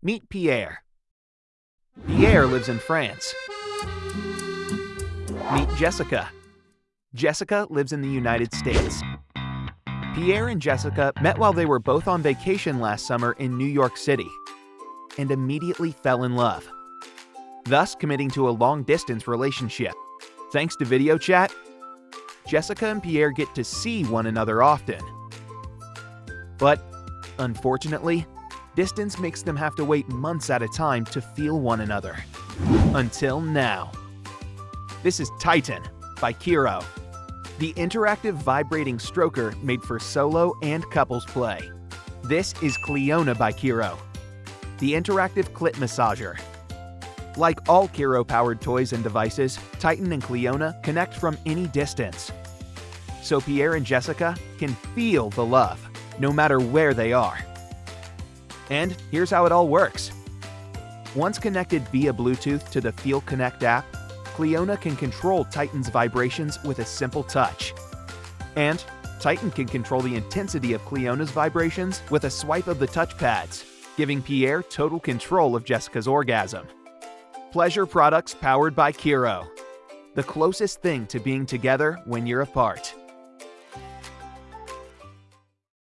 Meet Pierre. Pierre lives in France. Meet Jessica. Jessica lives in the United States. Pierre and Jessica met while they were both on vacation last summer in New York City and immediately fell in love, thus committing to a long-distance relationship. Thanks to video chat, Jessica and Pierre get to see one another often. But, unfortunately, distance makes them have to wait months at a time to feel one another. Until now. This is Titan by Kiiroo, the interactive vibrating stroker made for solo and couples play. This is Cliona by Kiiroo, the interactive clit massager. Like all Kiiroo-powered toys and devices, Titan and Cliona connect from any distance. So Pierre and Jessica can feel the love, no matter where they are. And here's how it all works. Once connected via Bluetooth to the Feel Connect app, Cliona can control Titan's vibrations with a simple touch. And Titan can control the intensity of Cliona's vibrations with a swipe of the touchpads, giving Pierre total control of Jessica's orgasm. Pleasure products powered by Kiiroo. The closest thing to being together when you're apart.